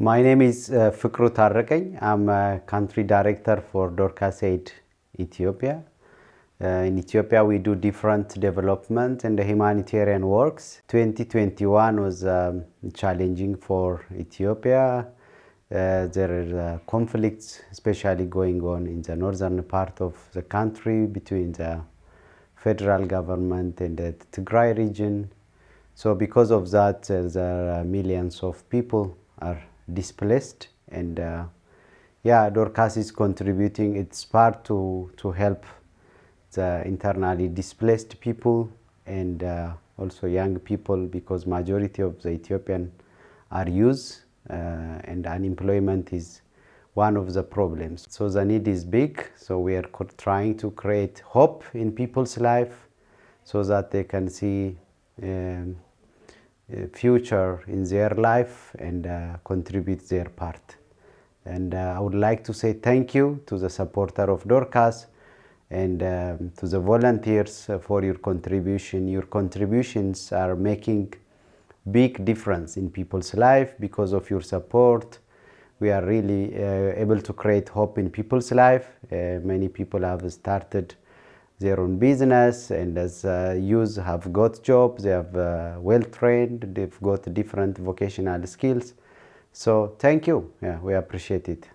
My name is uh, Fikru Tarrekeny. I'm a country director for Dorcas Aid Ethiopia. Uh, in Ethiopia, we do different development and humanitarian works. 2021 was um, challenging for Ethiopia. Uh, there are conflicts, especially going on in the northern part of the country between the federal government and the Tigray region. So because of that, uh, there are millions of people are displaced and uh, yeah, Dorcas is contributing its part to, to help the internally displaced people and uh, also young people because majority of the Ethiopian are youth uh, and unemployment is one of the problems. So the need is big, so we are trying to create hope in people's life so that they can see um, future in their life and uh, contribute their part. And uh, I would like to say thank you to the supporter of Dorcas and um, to the volunteers for your contribution. Your contributions are making big difference in people's life because of your support. We are really uh, able to create hope in people's life. Uh, many people have started their own business and as uh, youth have got jobs, they have uh, well trained, they've got different vocational skills. So thank you, yeah, we appreciate it.